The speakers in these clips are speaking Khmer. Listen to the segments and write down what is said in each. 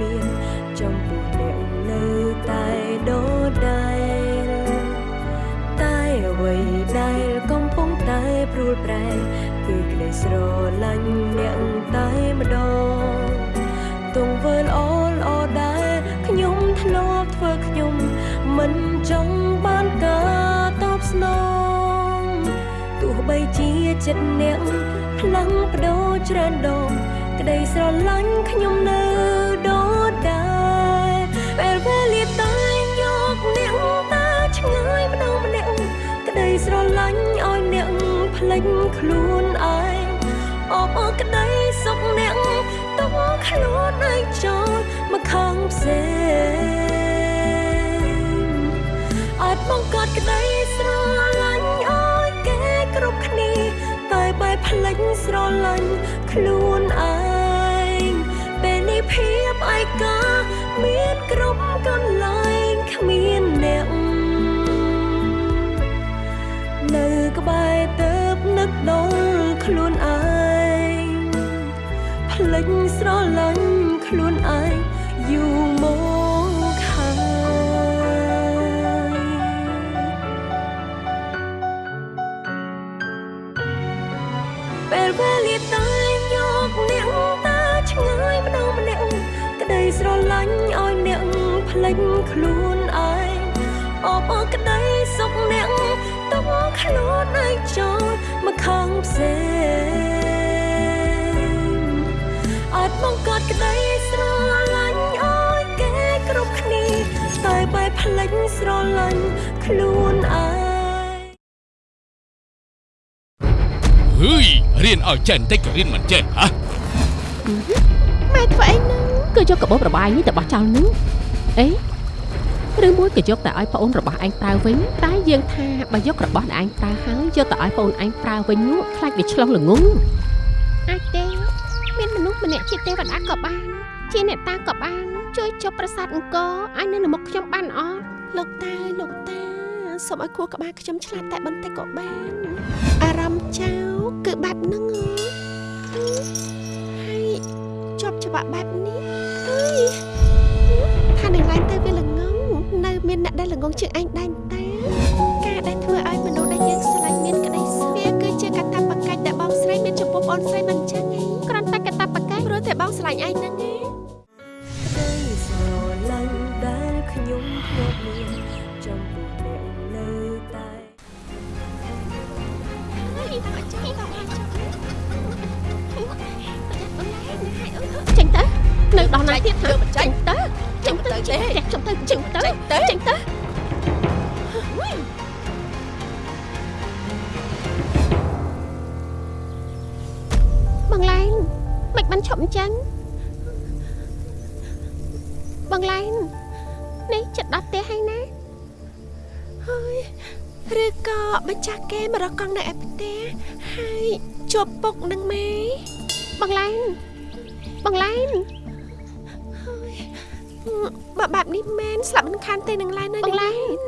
មានចំពោះអ្នកនៅតែដដែលតែអ្វីដែលកំពុងតែព្រួលប្រែគឺក្តីស្រឡាញ់អ្នកតែម្ដងទង្វើល្អល្អដែលខ្ញុំធ្លាប់ធ្វើខ្ញុំមិនចង់បានការតបស្នងទោះបីជាចិត្តអ្នកផ្លាំងបដូរច្រើនដងក្តីស្រឡាញ់ខ្ញុំនៅ លេចខ្លួនឯងអបអរក្តីសុខអ្នកទុកខ្លួនឯងចូលមកខាងផ្សេងអាចបង្កើតក្តីស្រឡាញ់ឲ្យគេគ្រប់គ្នាតែបែបភ្លេចស្រឡាញ់ខ្លួនឯងពេលនេះភាពឯកាមានគ្រប់កន្លែងគ្មានអ្នកនៅក្បែរទៅ នឹកដល់ខ្លួនឯងភ្លេចស្រឡាញ់ខ្លួនឯងយូរមកហើយពេលវេលាតែយកអ្នកតាឆ្ងាយម្ដងម្នាក់ក្តីស្រឡាញ់ឲ្យអ្នកភ្លេចខ្លួនឯងអបអរក្តីសុខអ្នកទុកខ្លួនឯងចូលមក ខាងផ្សេងអាចបង្កើតក្តីស្រឡាញ់ឲ្យគេគ្រប់គ្នាតែបែបភ្លេចស្រឡាញ់ខ្លួនឯងហឺយរៀនឲ្យចេះបន្តិចក៏រៀនមិនចេះហ៎ម៉ែធ្វើអីហ្នឹងគឺយកកាបូបរបាយនេះទៅបោះចោលនឹងអេ ឬមួយក៏យកតែឲ្យប្អូនរបស់ឯងប្រើវិញតែយើងថាបើយករបស់ដែលឯងប្រើហើយយកទៅឲ្យប្អូនឯងប្រើវិញនោះខ្លាចវាឆ្លងល្ងងអាចទេមានមនុស្សម្នាក់ជាទេវតាក៏បាន ជាអ្នកតាក៏បាន ជួយចុះប្រាសាទអង្គរឲ្យនៅមុខខ្ញុំបានអត់លោកតាលោកតាសូមឲ្យខួរក្បាលខ្ញុំឆ្លាតតែបន្តិចក៏បានអារម្មណ៍ចៅគឺបែបហ្នឹងហ៎ហើយជាប់ច្បាប់បែបនេះហើយថានឹងឡើងទៅវាល្ងងនៅ មានអ្នកដែលល្ងងជាងឯងដែរតាការដែលធ្វើឲ្យមនុស្សដែលយើងស្រឡាញ់មានក្តីសុខវាគឺជាកតាបកិច្ចដែលបងស្រីមានចំពោះបងស្រីមិនចឹងឯងគ្រាន់តែកតាបកិច្ចព្រោះតែបងស្រឡាញ់ឯងហ្នឹងឯងក្តីស្រឡាញ់ដែលខ្ញុំធ្លាប់មានចំពោះអ្នកនៅតែចេញទៅនៅដល់ណាទៀតថាចេញទៅ ចេញទៅចេញទៅចេញទៅចេញទៅចេញទៅបងឡែនមិនបានឈប់អញ្ចឹងបងឡែននេះចិត្តដល់ផ្ទះហើយណាហើយឬក៏បញ្ចាស់គេមករកកង់នៅឯផ្ទះហើយជួបពុកនឹងម៉ែបងឡែនបងឡែន បើបែបនេះមែនស្លាប់មិនខានទេនឹងឡែនណាបងឡែន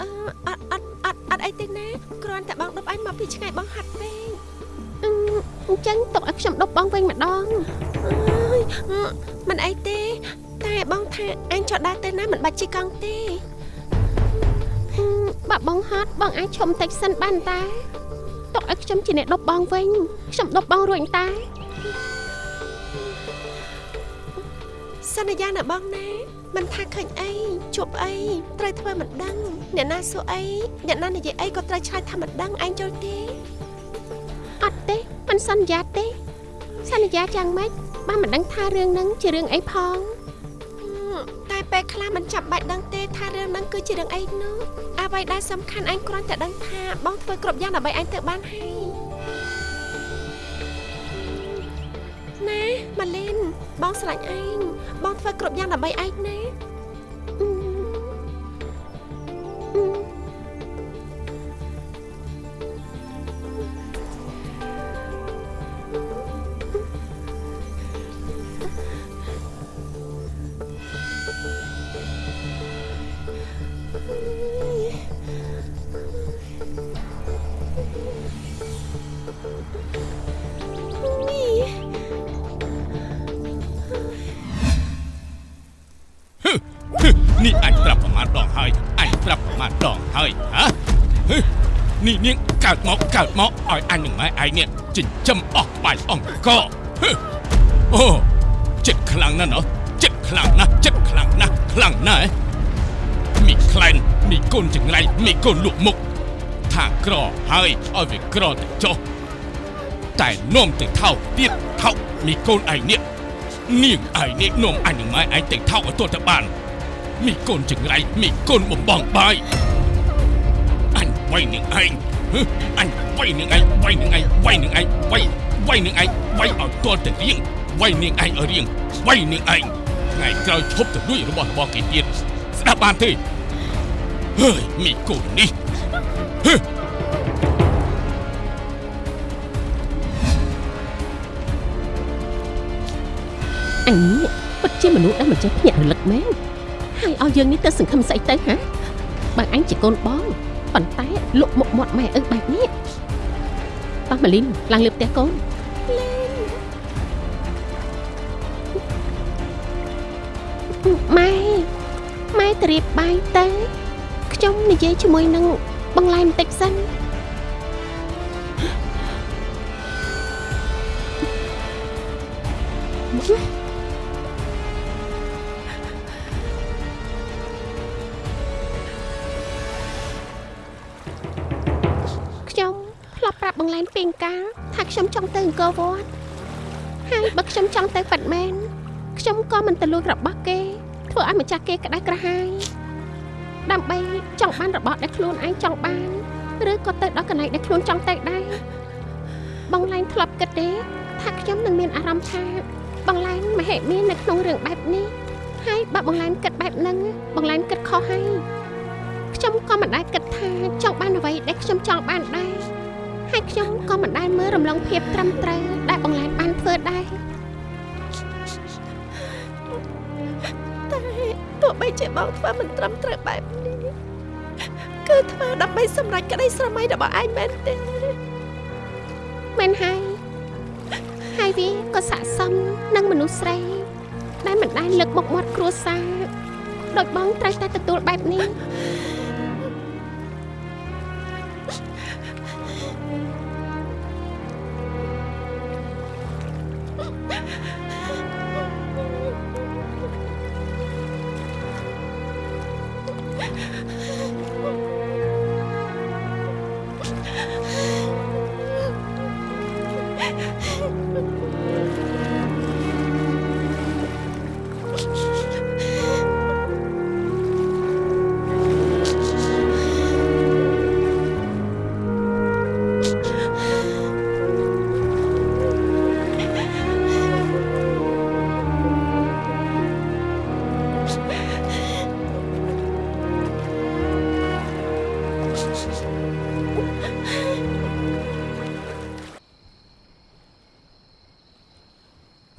អត់អត់អត់អត់អីទេណាគ្រាន់តែបងដប់អញមកពីឆ្ងាយបងហាត់ពេកអញ្ចឹងទុកឲ្យខ្ញុំដប់បងវិញម្ដងអើយមិនអីទេ តែបងថាអញចុះដើរទៅណាមិនបាច់ជិះកង់ទេបើបងហត់បងអាចឈប់បន្តិចសិនបានតាទុកឲ្យខ្ញុំជាអ្នកដប់បងវិញខ្ញុំដប់បងរួចតា សន្យាណាបងណាមិនថាឃើញអីជួបអីត្រូវធ្វើមិនដឹងអ្នកណាសួរអីអ្នកណានិយាយអីក៏ត្រូវឆ្លើយថាមិនដឹងឯងចូលទេអត់ទេមិនសន្យាទេសន្យាយ៉ាងម៉េចបានមិនដឹងថារឿងហ្នឹងជារឿងអីផងតែពេលខ្លះមិនចាំបាច់ដឹងទេថារឿងហ្នឹងគឺជារឿងអីនោះអ្វីដែលសំខាន់ឯងគ្រាន់តែដឹងថាបងធ្វើគ្រប់យ៉ាងដើម្បីឯងទៅបានហើយ ម៉ាលីនបងស្រឡាញ់ឯងបងធ្វើគ្រប់យ៉ាងដើម្បីឯងណា កើតមកកើតមកឲ្យអញនឹងម៉ែឯងនេះចិញ្ចឹមអស់បាយអង្គហេអូចិត្តខ្លាំងណាស់ណោះចិត្តខ្លាំងណាស់ចិត្តខ្លាំងណាស់ខ្លាំងណាស់មីខ្លែនមីកូនចង្រៃមីកូនលក់មុខថាក្រហើយឲ្យវាក្រទៅចុះតែនោមទៅថោកទៀតថោកមីកូនឯងនេះនាងឯងនេះនោមអញនឹងម៉ែឯងទៅថោកឲ្យទោះទៅបានមីកូនចង្រៃមីកូនបំបងបាយអញវាយនឹងឯងហឺ អញវាយនឹងឯងវាយនឹងឯងវាយនឹងឯងវាយវាយនឹងឯងវាយឲ្យទាល់ទៅរៀងវាយនាងឯងឲ្យរៀងវាយនាងឯងថ្ងៃក្រោយឈប់ទៅលួចរបស់របស់គេទៀតស្ដាប់បានទេហើយមីកូននេះហឺអញនេះពិតជាមនុស្សដែលមិនចេះភ្ញាក់រលឹកមែនហើយឲ្យយើងនេះទៅសង្ឃឹមស្អីទៅហ៎បើអញជាកូនបង ប៉ុន្តែលក់មុខមាត់ម៉ែអឹកបែបនេះប៉ះម៉ាលីនឡើងលើផ្ទះកូនម៉ែម៉ែទៅរៀបបាយទៅខ្ញុំនិយាយជាមួយនឹងបងឡែបន្តិចសិនខ្ប់ប្រាប់បងឡែនពីងកាលថាខ្ញុំចង់ទៅអង្គរវត្តហើយបើខ្ញុំចង់ទៅប៉ាត់មែនខ្ញុំក៏មិនទៅលួចរបស់គេ ធ្វើឲ្យម្ចាស់គេក្តៅក្រហាយដើម្បីចង់បានរបស់ដែលខ្លួនឯងចង់បានឬក៏ទៅដល់កន្លែងដែលខ្លួនចង់ទៅដែរបងឡែនធ្លាប់គិតទេថាខ្ញុំនឹងមានអារម្មណ៍ថាបងឡែនមហិមានៅក្នុងរឿងបែបនេះហើយបើបងឡែនគិតបែបហ្នឹងបងឡែនគិតខុសហើយខ្ញុំក៏មិនដែលគិតថាចង់បានអ្វីដែលខ្ញុំចង់បានដែរ ហើយខ្ញុំក៏មិនដែលមើលរំលងភាពត្រឹមត្រូវដែលបងឡែនបានធ្វើដែរតែទោះបីជាបងធ្វើមិនត្រឹមត្រូវបែបនេះគឺធ្វើដើម្បីសម្រេចក្តីស្រមៃរបស់ឯងមែនទេមែនហើយហើយវាក៏ស័ក្តិសមនឹងមនុស្សស្រីដែលមិនដែលលើកមុខមាត់គ្រួសារដោយបងត្រូវតែទទួលបែបនេះ Thank you.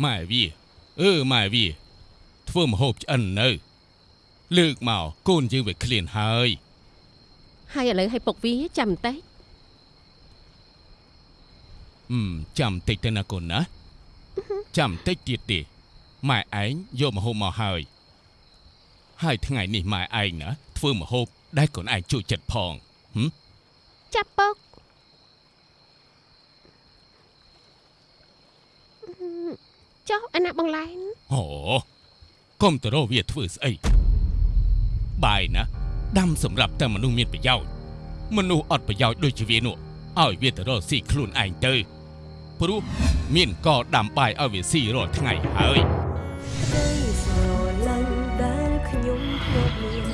ម៉ែវាអឺម៉ែវាធ្វើមហូបឆ្អិននៅ លើកមកកូនយើងវាឃ្លានហើយហើយឥឡូវឲ្យពុកវាចាំបន្តិចអឺមចាំតិចទៅណាកូនណាចាំតិចទៀតទេម៉ែឯងយកមហូបមកហើយហើយថ្ងៃនេះម៉ែឯងណាធ្វើមហូបដែលកូនឯងជួយចិត្តផងហឹមចាប់ពុក ចុះអាណាបងឡែនអូកុំទៅរកវាធ្វើស្អីបាយណាដាំសម្រាប់តែមនុស្សមានប្រយោជន៍មនុស្សអត់ប្រយោជន៍ដូចជាវានោះឲ្យវាទៅរកស៊ីខ្លួនឯងទៅព្រោះមានកដាំបាយឲ្យវាស៊ីរាល់ថ្ងៃហើយក្តីស្រឡាញ់ដែលខ្ញុំធ្លាប់មាន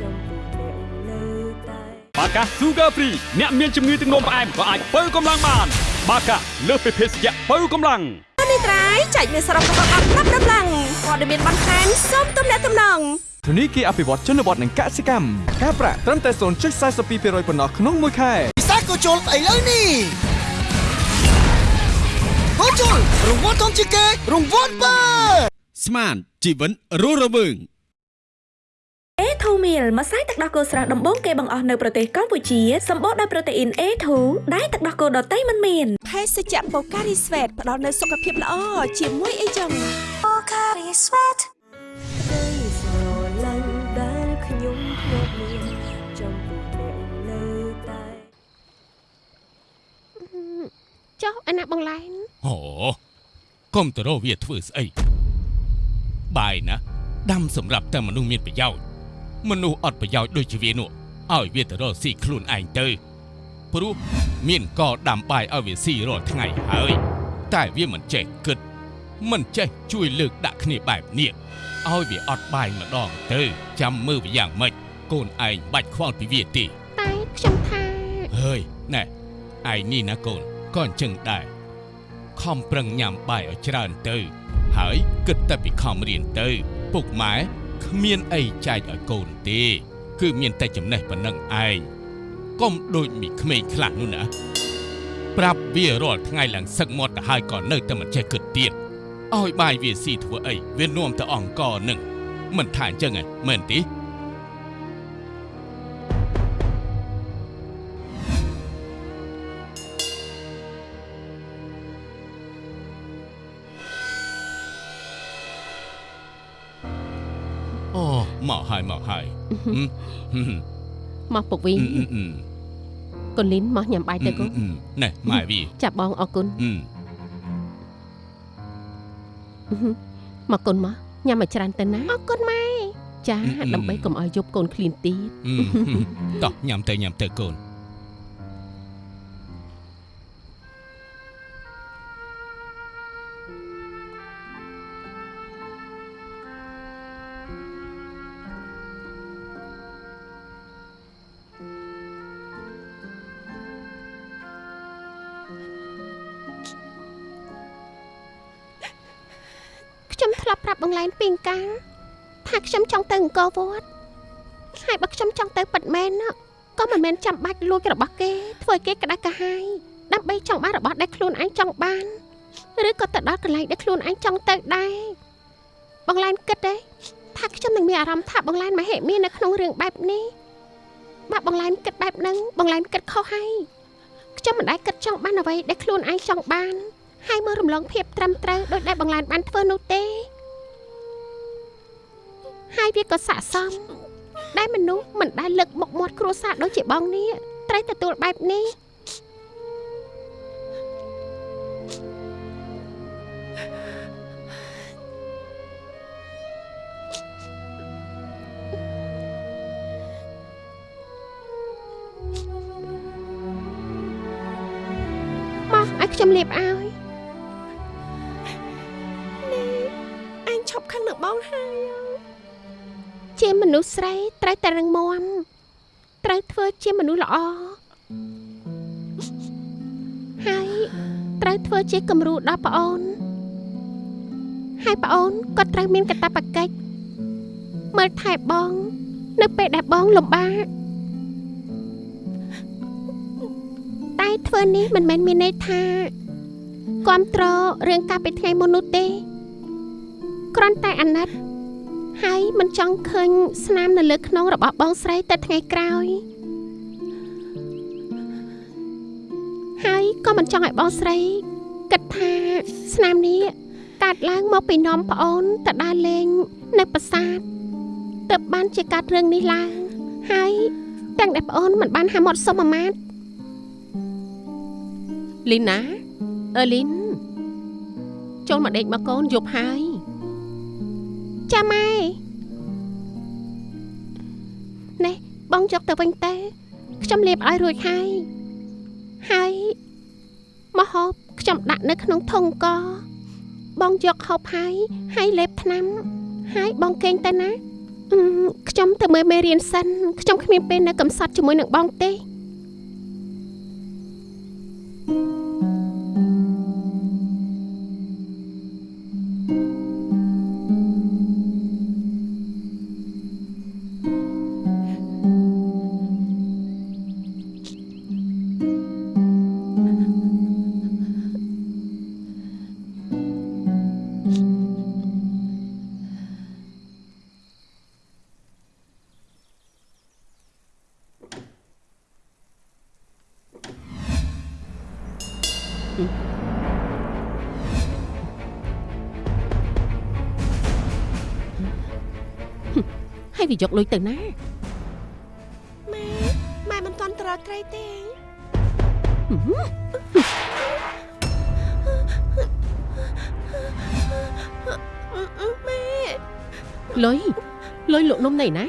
ចំពោះអ្នកនៅតែបាកា Sugar Free អ្នកមានជំងឺទឹកនោមផ្អែមក៏អាចបើកម្លាំងបាន បាកាលើសពីភេសជ្ជៈបើកម្លាំង នេះត្រៃចែកមានសរុបរបស់អត់ប្រាប់ដំឡើងព័ត៌មានបន្ថែមសូមទំនាក់ទំនងធនីគារអភិវឌ្ឍជនបទនិងកសិកម្មការប្រាក់ត្រឹមតែ0.42%ប៉ុណ្ណោះក្នុងមួយខែពិសេសក៏ជុលស្អីលើនេះក៏ជុលរង្វាន់ធំជាងគេរង្វាន់បើស្មានជីវិតរស់រវើង A2 meal ម្សៅទឹកដោះគោស្រស់ដំបូងគេបង្អស់នៅប្រទេសកម្ពុជាសម្បូរដោយប្រូតេអ៊ីន A2 ដែលទឹកដោះគោដតៃមិនមានភេសជ្ជៈ Pocari Sweat ផ្ដល់នូវសុខភាពល្អជាមួយអីចឹង Pocari Sweat ចុះអាណាបងឡែនអូកុំទៅរកវាធ្វើស្អីបាយណាដាំសម្រាប់តែមនុស្សមានប្រយោជន៍ មនុស្សអត់ប្រយោជន៍ដូចជាវានោះឲ្យវាទៅរកស៊ីខ្លួនឯងទៅព្រោះមានកដាំបាយឲ្យវាស៊ីរាល់ថ្ងៃហើយ តែវាមិនចេះគិត មិនចេះជួយលើកដាក់គ្នាបែបនេះឲ្យវាអត់បាយម្ដងទៅ ចាំមើលវាយ៉ាងម៉េចកូនឯងបាច់ខ្វល់ពីវាទេតែខ្ញុំថាហើយណែឯនេះណាកូនក៏អញ្ចឹងដែរខំប្រឹងញ៉ាំបាយឲ្យច្រើនទៅ ហើយគិតតែពីខំរៀនទៅ ពុកម៉ែ គ្មានអីចែកឲ្យកូនទេ គឺមានតែចំណេះប៉ុណ្ណឹងឯងកុំដូចមីក្មេងខ្លះនោះណាប្រាប់វារាល់ថ្ងៃឡើងសឹកមាត់ទៅហើយក៏នៅតែមិនចេះគិតទៀតឲ្យបាយវាស៊ីធ្វើអីវានាំទៅអង្គរនឹងមិនថាអញ្ចឹងហ៎មែនទេ មកហើយមកហើយហឹមហឹមមកពុកវិញអឺអឺអឺកូនលីនមកញ៉ាំបាយទៅកូនអឺណែម៉ែវាចាប់បងអរគុណអឺមកកូនមកញ៉ាំឲ្យច្រើនទៅណាអរគុណម៉ែចាដើម្បីកុំឲ្យយប់កូនឃ្លានទៀតអឺតោះញ៉ាំទៅញ៉ាំទៅកូន ចង់ទៅអង្គរវត្តហើយបើខ្ញុំចង់ទៅពិតមែនណាក៏មិនមែនចាំបាច់លួចរបស់គេធ្វើឲ្យគេក្តៅក្រហាយដើម្បីចង់បានរបស់ដែលខ្លួនឯងចង់បានឬក៏ទៅដល់កន្លែងដែលខ្លួនឯងចង់ទៅដែរបងឡែនគិតទេថាខ្ញុំនឹងមានអារម្មណ៍ថាបងឡែនមហិមានៅក្នុងរឿងបែបនេះបើបងឡែនគិតបែបហ្នឹងបងឡែនគិតខុសហើយខ្ញុំមិនដែលគិតចង់បានអ្វីដែលខ្លួនឯងចង់បានហើយមើលរំលងភាពត្រឹមត្រូវដោយដែលបងឡានបានធ្វើនោះទេ ហើយវាក៏ស័កសមដែលមនុស្សមិនដែលលើកមុខមាត់គ្រួសារដូចជាបងនេះត្រូវទទួលបែបនេះមកឲ្យខ្ញុំលាបឲ្យអញឈប់ខឹងនឹងបងហើយ ជាមនុស្សស្រីត្រូវតែរឹងមាំត្រូវធ្វើជាមនុស្សល្អហើយត្រូវធ្វើជាគំរូដល់ប្អូនហើយប្អូនក៏ត្រូវមានកាតព្វកិច្ចមើលថែបង នៅពេលដែលបងលំបាកតែធ្វើនេះមិនមែនមានន័យថាគ្រប់ត្ររឿងកាលពីថ្ងៃមុននោះទេគ្រាន់តែអាណិត ហើយមិនចង់ឃើញស្នាមនៅលើខ្នងរបស់បងស្រីតែថ្ងៃក្រោយហើយក៏មិនចង់ឲ្យបងស្រីគិតថាស្នាមនេះកាត់ឡើងមកពីនំប្អូនទៅដើរលេងនៅប្រាសាទទើបបានជាកាត់រឿងនេះឡើងហើយទាំងដែលប្អូនមិនបានហាមាត់សុំអាម៉ាតលីនណាអឺលីនចូលមកដេកមកកូនយប់ហើយ ចាំម៉ែនេះបងយកទៅវិញទៅខ្ញុំលាបឲ្យរួចហើយហើយមកហូបខ្ញុំដាក់នៅក្នុងធុងកបងយកហូបហើយហើយលេបថ្នាំហើយបងកេងទៅណាអឺខ្ញុំទៅមើលមេរៀនសិនខ្ញុំគ្មានពេលនៅកំសត់ជាមួយនឹងបងទេ វាយកលុយទៅណាម៉ែម៉ែមិនទាន់ត្រត្រីទេម៉ែលុយលុយលោកនំណៃណា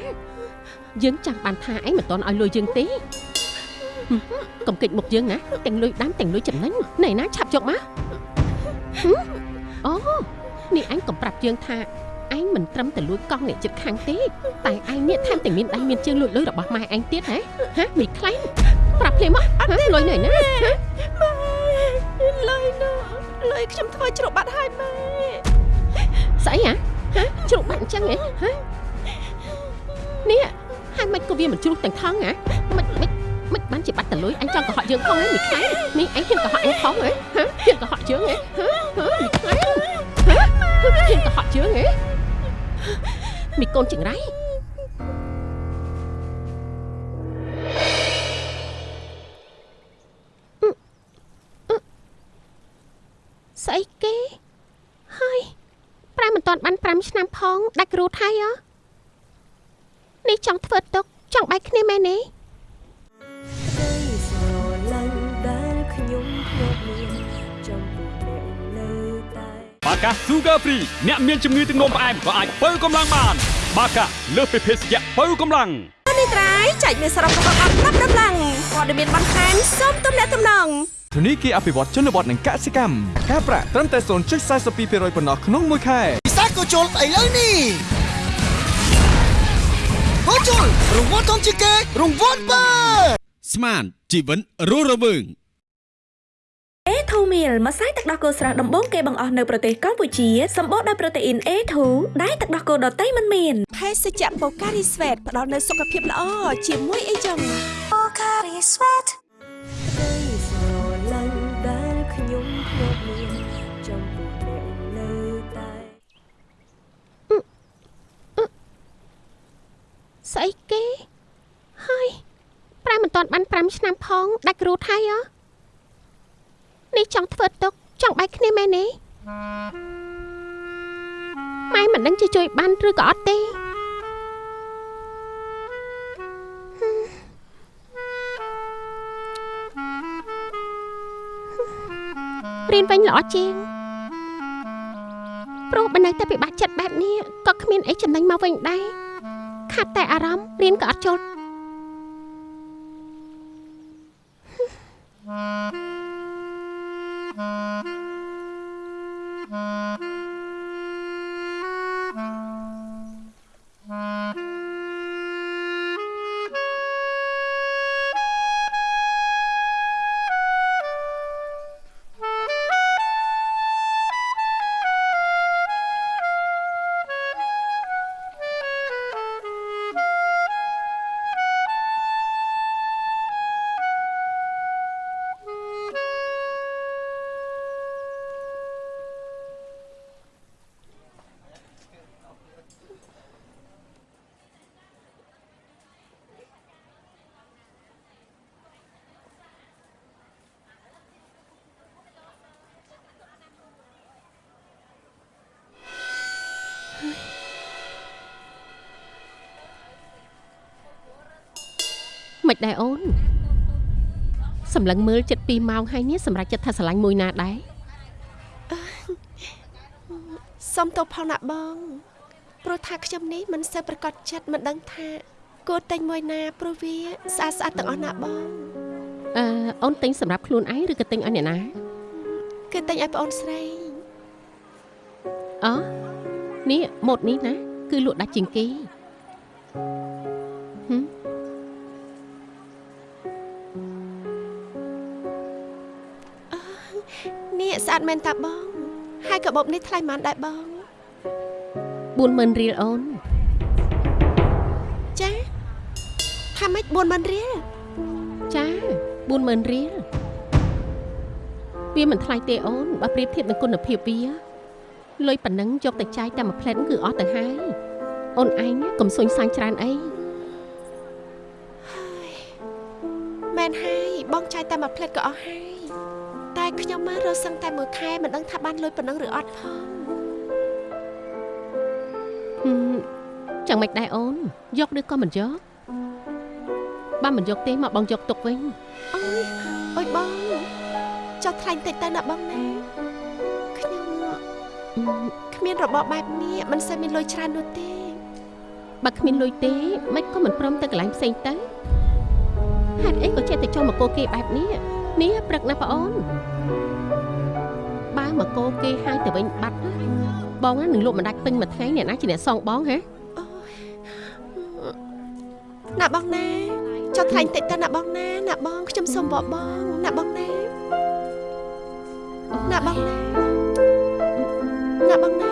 យើងចាំបានថាឯងមិនទាន់ឲ្យលុយយើងទេកុំគិតមុខយើងណាទាំងលុយដាំទាំងលុយចំណេញណៃណាឆាប់យកមកអូនេះឯងកំប្រាប់យើងថា មិនត្រឹមតែលួចកង់អ្នកចិត្តខាងទេតែឯងនេះថែមទាំងមានដៃមានជើងលួចលុយរបស់ម៉ែឯងទៀតហ៎ហ៎មីខ្លាំងប្រាប់ភ្លាមមកហ៎លុយណៃណាហ៎ម៉ែលុយនោះលុយខ្ញុំធ្វើជ្រក់បាត់ហើយម៉ែស្អីហ៎ហ៎ជ្រុកបាក់អញ្ចឹងហ៎ហ៎នេះហើយមិនក៏វាមិនជ្រុះទាំងថងហ៎មិនមិនមិនបានជាបាត់តលុយអញចង់កុហកយើងផងហ៎មីខ្លាំងនេះឯងហ៊ានកុហកអញផងហ៎ហ៎ហ៊ានកុហកយើងហ៎ហ៎ហ៎មីខ្លាំង មីកូនចង្រៃស្អីគេហើយប្រែមិនតាន់បាន5ឆ្នាំផងដាច់គ្រូថៃហ៎នេះចង់ធ្វើទុកចង់បែកគ្នាមែនទេក្តីស្រឡាញ់ដែលខ្ញុំធ្លាប់មានចំពោះអ្នកនៅតែបាកា Sugar Free អ្នកមានជំងឺទឹកនោមផ្អែមក៏អាចបើកម្លាំងបាន បាកាលើសពីភេសជ្ជៈបើកម្លាំងនេះត្រៃចែកមានសរុបរបស់អត់ប្រាប់ដំឡើងព័ត៌មានបន្ថែមសូមទំនាក់ទំនងធនីគារអភិវឌ្ឍជនបទនិងកសិកម្មការប្រាក់ត្រឹមតែ0.42%ប៉ុណ្ណោះក្នុងមួយខែពិសាកូជុលស្អីលើនេះកូជុលរង្វាន់ធំជាងគេរង្វាន់បើស្មានជីវិតរស់រវើង អេធូមីលម្សៅទឹកដោះគោស្រស់ដំបូងគេបង្អស់នៅប្រទេសកម្ពុជាសម្បូរដោយប្រូតេអ៊ីន A2 ដែលទឹកដោះគោដតៃមិនមានភេសជ្ជៈបូការីស្វេតផ្ដល់នូវសុខភាពល្អជាមួយអីចឹងបូការីស្វេតក្តីស្រឡាញ់ដែលខ្ញុំធ្លាប់មានចំពោះអ្នកនៅតែស្អីគេហើយប្រែមិនតាន់បាន5ឆ្នាំផងដាច់គ្រូថៃហ៎ នេះចង់ធ្វើទុកចង់បែកគ្នាមែនទេម៉ែមិនដឹងជាជួយបានឬក៏អត់ទេរៀនវិញល្អជាងព្រោះបើនៅតែពិបាកចិត្តបែបនេះក៏គ្មានអីចំណេញមកវិញដែរខាត់តែអារម្មណ៍រៀនក៏អត់ចូល Uh-huh. មិនដែរអូនសម្លឹងមើលចិត្ត2ម៉ោងហើយនេះសម្រាប់ចិត្តថាស្រឡាញ់មួយណាដែរសុំទោសផងណាបងព្រោះថាខ្ញុំនេះមិនសូវប្រកបចិត្តមិនដឹងថាគួរតែងមួយណាព្រោះវាស្អាតស្អាតទាំងអស់ណាបងអឺអូនទិញសម្រាប់ខ្លួនឯងឬក៏ទិញឲ្យអ្នកណាគឺតែងឲ្យប្អូនស្រីអូនេះម៉ូតនេះណា គឺលក់ដាច់ជាងគេហឹម ស្អាតមែនតាបង ហើយកាបូបនេះថ្លៃប៉ុន្មានដែរបង40000រៀលអូនចាថាម៉េច40000រៀលចា40000រៀលវាមិនថ្លៃទេអូនបើប្រៀបធៀបនឹងគុណភាពវាលុយប៉ុណ្ណឹងយកតែចាយតែមួយផ្លែតគឺអស់ទៅហើយអូនឯងកុំសុញសាញ់ច្រើនអីមែនហើយបងចាយតែមួយផ្លេតក៏អស់ហើយ តែខ្ញុំមករកសឹងតែមួយខែមិនដឹងថាបានលុយប៉ុណ្ណឹងឬអត់ផងហឹម chẳng មិនដែរអូនយកឬក៏មិនយកបើមិនយកទេមកបងយកទុកវិញអើយអើយបងចុះថ្លៃតិចទៅណាបងណាខ្ញុំគ្មានរបបបែបនេះមិនសូវមានលុយច្រើននោះទេបើគ្មានលុយទេមិនក៏មិនព្រមទៅកន្លែងផ្សេងទៅហេតុអីក៏ចេះតែចុះមកគោគេបែបនេះនេះព្រឹកណាបងអូនបើ មកគោគេហើយទៅវិញបាត់ណាបងណានឹងលក់មិនដាច់ពេញមួយថ្ងៃអ្នកណាជាអ្នកសងបងហ៎ណាបងណាចុះថ្លៃតិចទៅណាបងណាណាបងខ្ញុំសុំបបបងណាបងណាណាបងណាណាបងណា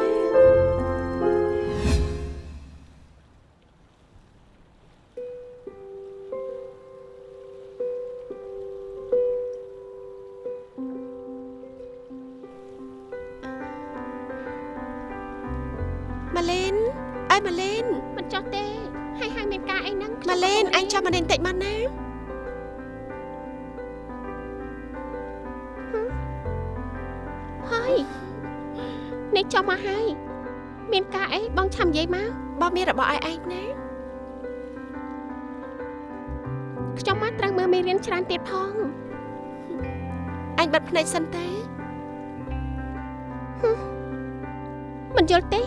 អញបិទភ្នែកសិនទេមិនយល់ទេ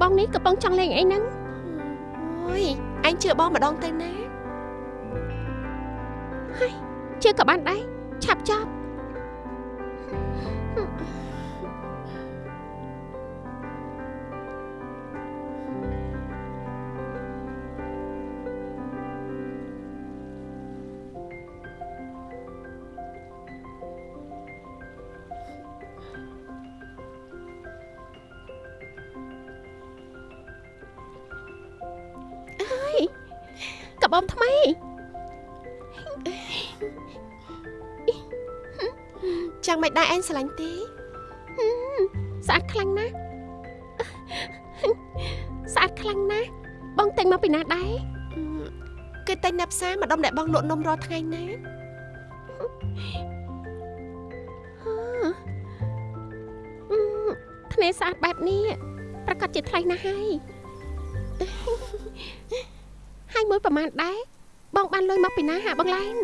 បងនេះកំពុងចង់លេងអីហ្នឹងអូយអញជឿបងម្ដងទៅណាជឿក៏បានដែរឆាប់ចប់ ចាំមិនដែរអញស្រឡាញ់ទេស្អាតខ្លាំងណាស់ស្អាតខ្លាំងណាស់បងតែងមកពីណាដែរគឺតែនៅផ្សារម្ដុំដែលបងលក់នំរាល់ថ្ងៃណាអឺធ្នេស្អាតបែបនេះប្រកាសជាថ្លៃណាស់ហើយហើយមួយប្រហែលដែរបងបានលុយមកពីណាហាបងឡែន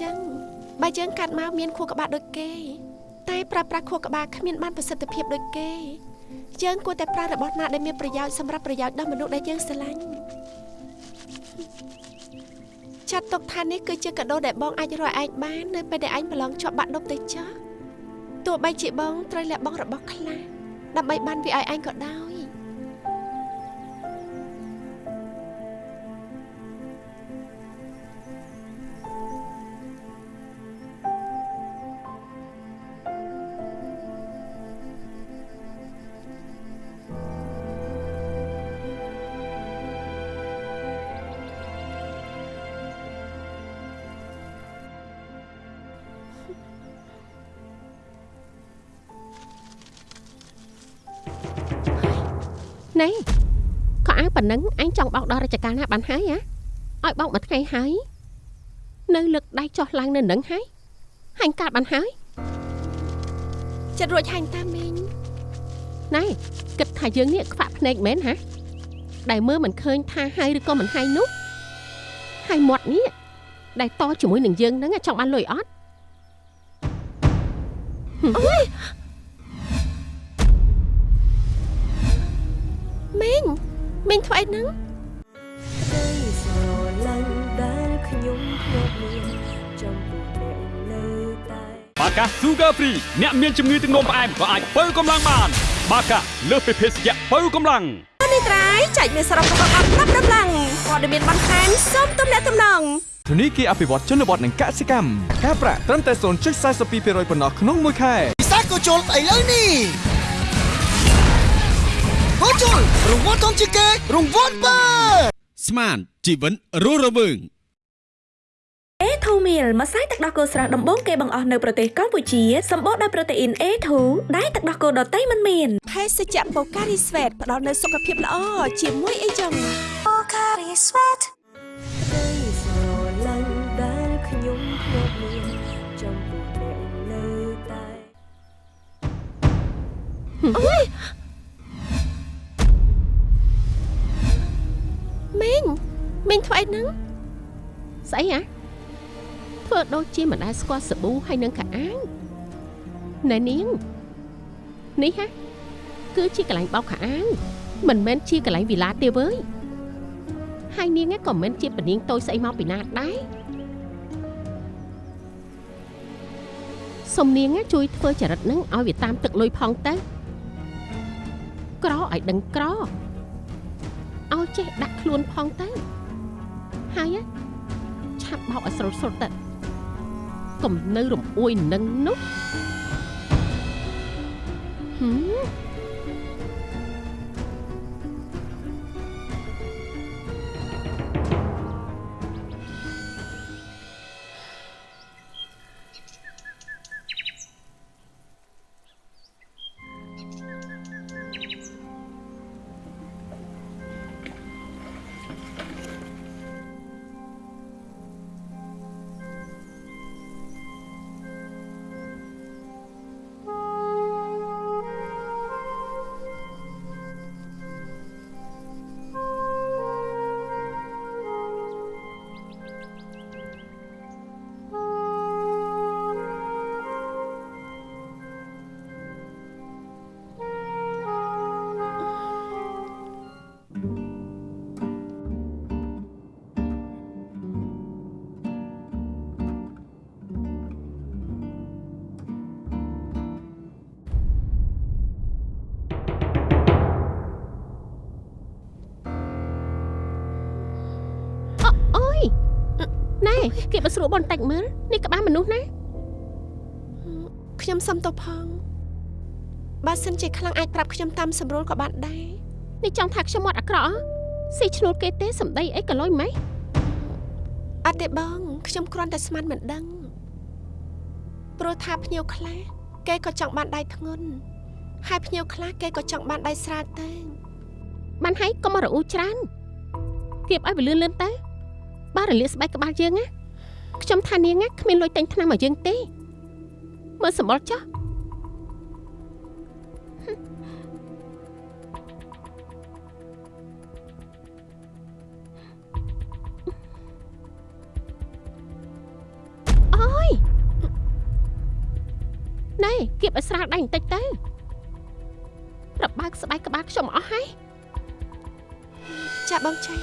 ចឹងបើយើងកាត់មកមានខួរក្បាលដូចគេ តែប្រើប្រាស់ខួរក្បាលគ្មានបានប្រសិទ្ធភាពដូចគេយើងគួរតែប្រើរបស់ណាដែលមានប្រយោជន៍សម្រាប់ប្រយោជន៍ដល់មនុស្សដែលយើងស្រឡាញ់ចាត់ទុកថានេះគឺជាកាដូដែលបងអាចរកឯងបាននៅពេលដែលឯងប្រឡងជាប់បាក់ដប់ទៅចោះទោះបីជាបងត្រូវលះបង់របស់ខ្លះដើម្បីបានវាឲ្យឯងក៏ដោយ ណែក៏អាប៉ុណ្ណឹងអញចង់បោកដល់រាជការណាបានហើយហ៎ឲ្យបោកមួយថ្ងៃហើយនៅលើកដៃចោះឡើងនៅនឹងហើយហាញ់កាត់បានហើយចិត្តរួចហាញ់តាមីងណែគិតថាយើងនេះខ្វាក់ភ្នែកមែនហ៎ដែលមើលមិនឃើញថាហើយឬក៏មិនហើយនោះហើយមាត់នេះដែលតជាមួយនឹងយើងហ្នឹងចង់បានលុយអត់មី Sugar Free អ្នកមានជំងឺទឹកនោមផ្អែមក៏អាចបើកម្លាំងបាន បាកាលើសពីភេសជ្ជៈបើកម្លាំងនេះត្រៃចែកមានសរុបរបស់អត់ប្រាប់ដំឡើងព័ត៌មានបន្ថែមសូមទំនាក់ទំនងធនីគារអភិវឌ្ឍជនបទនិងកសិកម្មការប្រាក់ត្រឹមតែ0.42%ប៉ុណ្ណោះក្នុងមួយខែពិសាកូជុលស្អីលើនេះកូជុលរង្វាន់ធំជាងគេរង្វាន់បើស្មានជីវិតរស់រវើង អេធូ Meal ម្សៅទឹកដោះគោស្រស់ដំបូងគេបង្អស់នៅប្រទេសកម្ពុជាសម្បូរដោយប្រូតេអ៊ីន A2 ដែលទឹកដោះគោដតៃមិនមានភេសជ្ជៈបូការីស្វេតផ្ដល់នូវសុខភាពល្អជាមួយអីចឹង Pocari Sweat ក្តីស្រឡាញ់ដែលខ្ញុំធ្លាប់មានចំពោះអ្នកនៅតែអូយមីងមីងធ្វើអីហ្នឹងស្អីហ៎ ធ្វើដូចជាមិនដែលស្គាល់សាប៊ូហើយនឹងកាអាងណែនាងនេះហ៎គឺជាកន្លែងបោកកាអាងមិនមែនជាកន្លែងវិឡាទេវើយហើយនាងឯងក៏មិនមែនជាពនាងតូចស្អីមកពីណាដែរសុំនាងឯងជួយធ្វើចរិតហ្នឹងឲ្យវាតាមទឹកលុយផងទៅក្រឲ្យដឹងក្រឲ្យចេះដាក់ខ្លួនផងទៅហើយណាឆាប់បោកឲ្យស្រុតស្រុតទៅ កុំនៅរំអួយនឹងនោះហឹម ណែគេបើស្រួលបន្តិចមើលនេះក្បាលមនុស្សណាខ្ញុំសុំទៅផងបើសិនជាខ្លាំងអាចប្រាប់ខ្ញុំតាមសម្រួលក៏បានដែរនេះចង់ថាខ្ញុំអត់អាក្រក់ហ៎ស៊ីឈ្នួលគេទេសំដីអីក៏លុយម៉េចអត់ទេបងខ្ញុំគ្រាន់តែស្មានមិនដឹងព្រោះថាភ្ញៀវខ្លះគេក៏ចង់បានដៃធ្ងន់ហើយភ្ញៀវខ្លះគេក៏ចង់បានដៃស្រាលទៅបានហើយកុំមករអ៊ូច្រើនគៀបឲ្យវាលឿនលឿនទៅបើរលាកស្បែកក្បាលយើងណា ខ្ញុំថានាងណាគ្មានលុយទិញថ្នាំឲ្យយើងទេមើលសម្បល់ចុះអូយណែគៀបឲ្យស្រាលដៃបន្តិចទៅប្របើកស្បែកក្បាលខ្ញុំអស់ហើយចាបងចៃ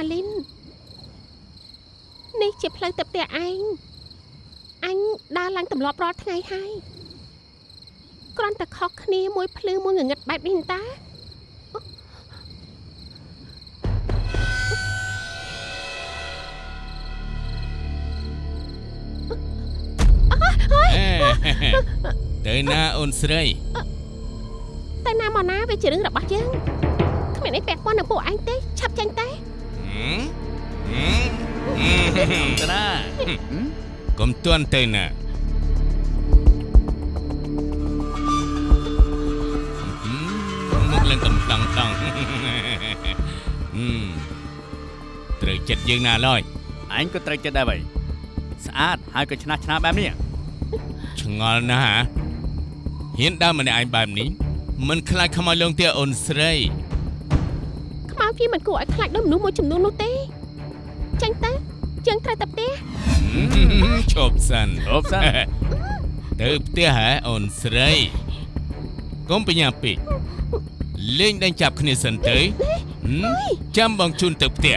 ម៉ាលីននេះជាផ្លូវទៅផ្ទះឯងអញដើរឡើងទម្លាប់រាល់ថ្ងៃហើយគ្រាន់តែខុសគ្នាមួយភ្លឺមួយងងឹតបែបនេះតាទៅណាអូនស្រីតែណាមកណាវាជារឿងរបស់យើងគ្មានអីពាក់ព័ន្ធនឹងពួកឯងទេឆាប់ចាញ់តែហឹមហឹមហឹម ទៅណាកុំទាន់ទៅណាហឹមមកឡើងកំតង់តង់ហឹមត្រូវចិត្តយើងណាឡើយអញក៏ត្រូវចិត្តដែរវិញស្អាតហើយក៏ឆ្នះឆ្នាបែបនេះឆ្ងល់ណាស់ហ่าហ៊ានដើរម្នាក់ឯងបែបនេះមិនខ្លាចខ្មោចលងទៀតអូនស្រីខ្មៅ វាមិនគួរឲ្យខ្លាចដូចមនុស្សមួយចំនួននោះទេចាញ់ទៅយើងត្រូវទៅផ្ទះឈប់សិនអូបសិនទៅផ្ទះហ៎អូនស្រីកុំបញ្ញាពេកលេងដេញចាប់គ្នាសិនទៅហឹមចាំបងជូនទៅផ្ទះ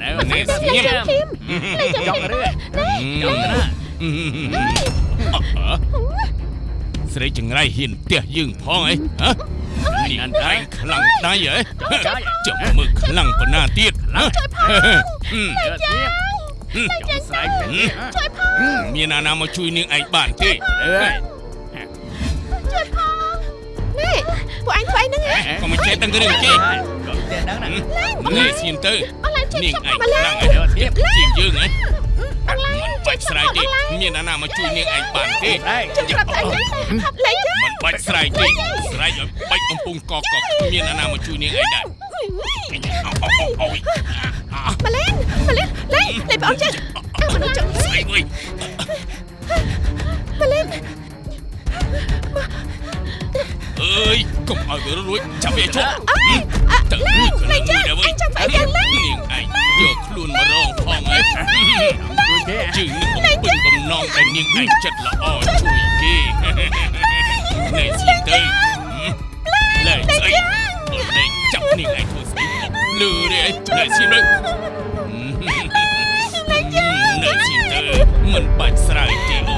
ណែនេះស្ងៀមចង់រឿចង់ទៅណាស្រីចង្រៃហ៊ានផ្ទះយើងផងអីហ៎ នេះអនតែខ្លាំងដៃហ៎ចាំមើលខ្លាំងប៉ុណ្ណាទៀតហ៎ជួយផងតែចាចង់ស្រែកជួយផងមានអាណាមកជួយនាងឯងបានទេជួយផងនេះពួកអញធ្វើអីហ្នឹងហ៎ក៏មិនចេះដឹងរឿងទេក៏តែដឹងណានេះសៀនទៅបងឡើងជួយនាងខ្ញុំឯងបងឡើងខ្លាំងហើយជាងយើងហ៎ មិនបាច់ស្រែកទេមានអាណាមកជួយនាងឯងបានទេជួយប្រាប់តែចាលេងចាមិនបាច់ស្រែកទេស្រែកឲ្យបាច់កំពុងកកកមានអាណាមកជួយនាងឯងដែរអូយម៉ាឡេនម៉ាឡេនលេងលេងបងចាអើមនុស្សចង់ស្រែកវិញម៉ាឡេន អើយកុំឲ្យវារួចចាប់វាជាប់ទៅមួយលេខ្លួនងមួយចាដែរវិញអញចាំស្អីกันលេងនាងឯងយកខ្លួនមករងផងហ៎ជួយគេជើងនឹងបំពេញបំណងតែនាងឯងចិត្តល្អជួយគេណែស៊ីទៅលែងស្អីលែងចាប់នាងឯងធ្វើស្អីលឺទេណែស៊ីទៅណែស៊ីទៅមិនបាច់ស្រ័យទេអូ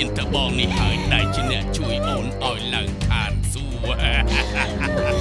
មានតែបងនេះហើយដែលជាអ្នកជួយអូនឲ្យឡើងឋានសួគ៌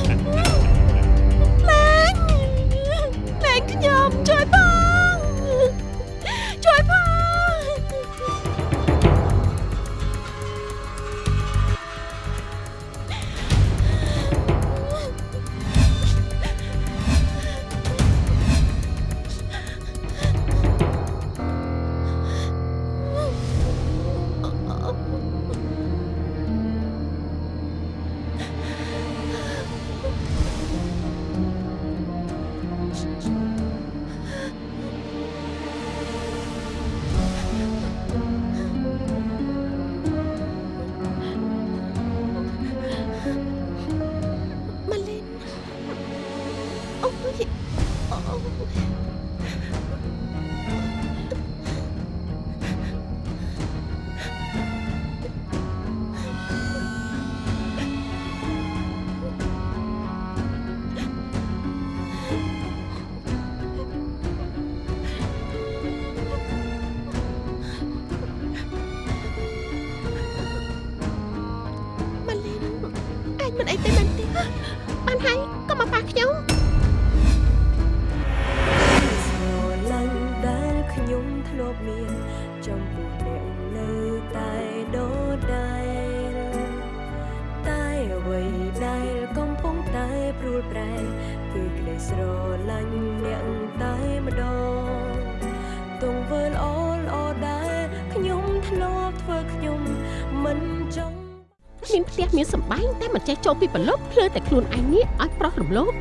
បែងតែមិនចេះចូលពីប្រឡប់ភ្លឺតែខ្លួនឯងនេះឲ្យប្រុសរំលោភ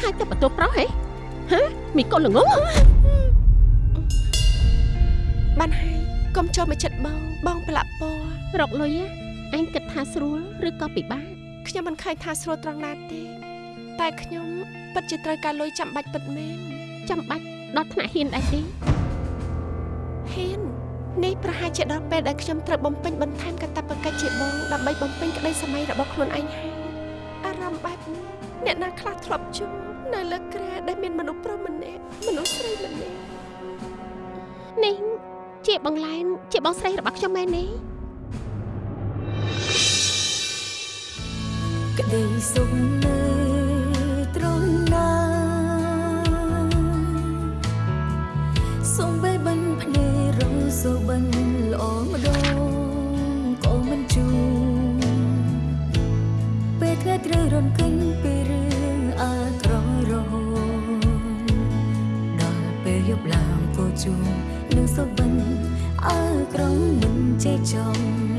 ហើយតែបន្ទោប្រុសហេហ៎មីកូនល្ងងបានហើយកុំចូលមកចិត្តបងបងប្រឡាក់ពណ៌រកលុយអញគិតថាស្រួលឬក៏ពិបាកខ្ញុំមិនឃើញថាស្រួលត្រង់ណាទេ តែខ្ញុំពិតជាត្រូវការលុយចាំបាច់ពិតមែនចាំបាច់ដល់ថ្នាក់ហ៊ានដែរទេហ៊ា ននេះប្រហែលជាដល់ពេលដែលខ្ញុំត្រូវបំពេញបន្ថែមកាតព្វកិច្ចជាបងដើម្បីបំពេញក្តីសម័យរបស់ខ្លួនឯងហើយអារម្មណ៍បែបនេះអ្នកណាខ្លះធ្លាប់ជួបនៅលើក្រែដែលមានមនុស្សប្រុសម្នាក់មនុស្សស្រីម្នាក់នេះជាបងឡែនជាបងស្រីរបស់ខ្ញុំមែនទេក្តីសុខនៅ ដងក៏មិនជួពេលថ្ងៃត្រូវរំកិនពីរឿងអាក្រក់រហូតដល់ពេលយប់ឡើងក៏ជួនឹងសូបិនអើក្រំមិនចេះចង់